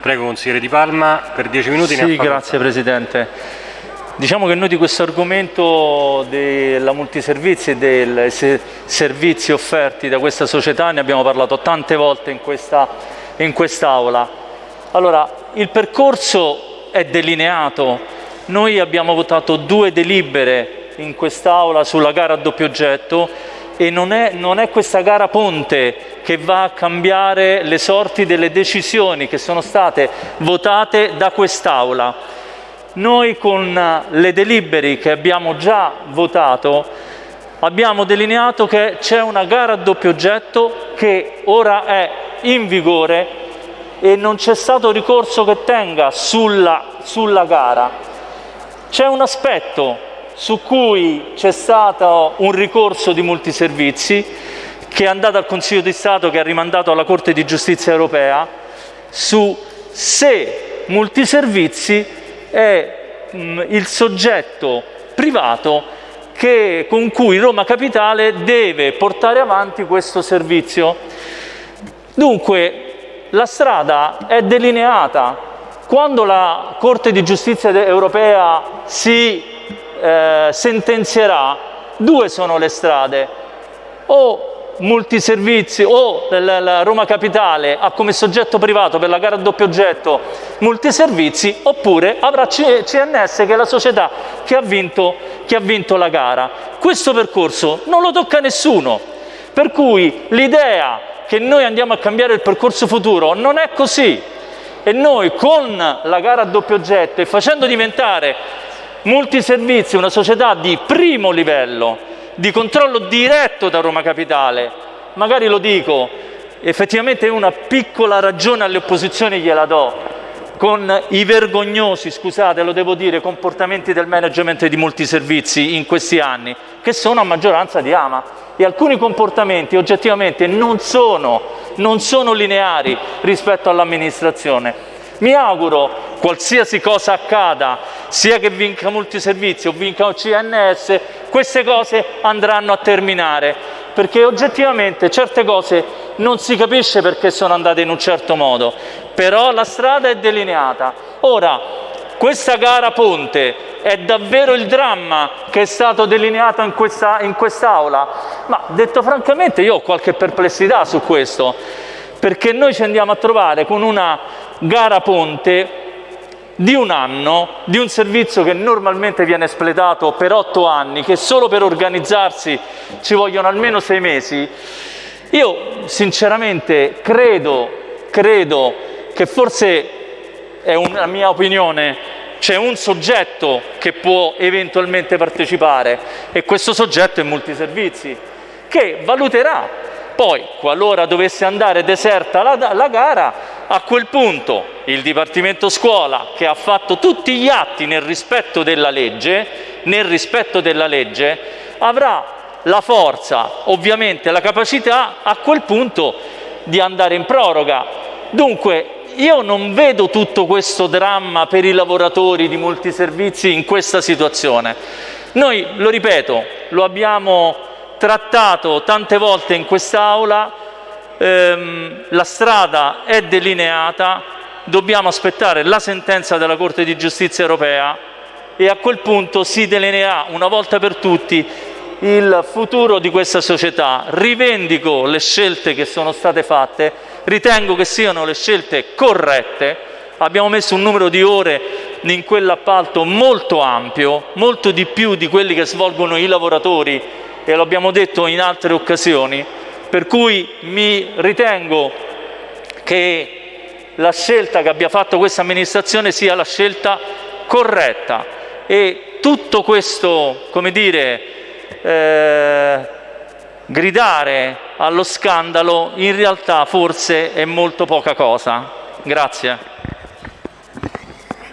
Prego consigliere Di Palma per 10 minuti. Sì, grazie Presidente. Diciamo che noi di questo argomento della multiservizi e dei servizi offerti da questa società ne abbiamo parlato tante volte in questa in quest'Aula. Allora, il percorso è delineato. Noi abbiamo votato due delibere in quest'Aula sulla gara a doppio oggetto e non è, non è questa gara ponte che va a cambiare le sorti delle decisioni che sono state votate da quest'Aula. Noi con le deliberi che abbiamo già votato abbiamo delineato che c'è una gara a doppio oggetto che ora è in vigore e non c'è stato ricorso che tenga sulla, sulla gara. C'è un aspetto su cui c'è stato un ricorso di multiservizi che è andato al Consiglio di Stato che ha rimandato alla Corte di Giustizia europea su se multiservizi è mh, il soggetto privato che, con cui Roma Capitale deve portare avanti questo servizio. Dunque la strada è delineata. Quando la Corte di Giustizia europea si eh, sentenzierà, due sono le strade, o multiservizi o la Roma Capitale ha come soggetto privato per la gara a doppio oggetto multiservizi oppure avrà CNS che è la società che ha vinto, che ha vinto la gara. Questo percorso non lo tocca nessuno, per cui l'idea che noi andiamo a cambiare il percorso futuro non è così. E noi con la gara a doppio oggetto e facendo diventare Multiservizi, una società di primo livello, di controllo diretto da Roma Capitale, magari lo dico, effettivamente una piccola ragione alle opposizioni gliela do, con i vergognosi, scusate lo devo dire, comportamenti del management di multiservizi in questi anni, che sono a maggioranza di Ama. E alcuni comportamenti oggettivamente non sono, non sono lineari rispetto all'amministrazione. Mi auguro, qualsiasi cosa accada, sia che vinca multiservizi o vinca CNS, queste cose andranno a terminare, perché oggettivamente certe cose non si capisce perché sono andate in un certo modo, però la strada è delineata. Ora, questa gara ponte è davvero il dramma che è stato delineato in questa in quest'Aula? Ma detto francamente io ho qualche perplessità su questo, perché noi ci andiamo a trovare con una gara ponte di un anno, di un servizio che normalmente viene espletato per otto anni, che solo per organizzarsi ci vogliono almeno sei mesi, io sinceramente credo, credo che forse è una mia opinione, c'è un soggetto che può eventualmente partecipare e questo soggetto è multiservizi, che valuterà. Poi, qualora dovesse andare deserta la, la gara, a quel punto il Dipartimento Scuola, che ha fatto tutti gli atti nel rispetto della legge, nel rispetto della legge avrà la forza, ovviamente la capacità a quel punto di andare in proroga. Dunque io non vedo tutto questo dramma per i lavoratori di multiservizi in questa situazione. Noi, lo ripeto, lo abbiamo trattato tante volte in quest'Aula, ehm, la strada è delineata, dobbiamo aspettare la sentenza della Corte di Giustizia europea e a quel punto si delineerà una volta per tutti il futuro di questa società. Rivendico le scelte che sono state fatte, ritengo che siano le scelte corrette, abbiamo messo un numero di ore in quell'appalto molto ampio, molto di più di quelli che svolgono i lavoratori e lo abbiamo detto in altre occasioni, per cui mi ritengo che la scelta che abbia fatto questa amministrazione sia la scelta corretta e tutto questo, come dire, eh, gridare allo scandalo in realtà forse è molto poca cosa. Grazie.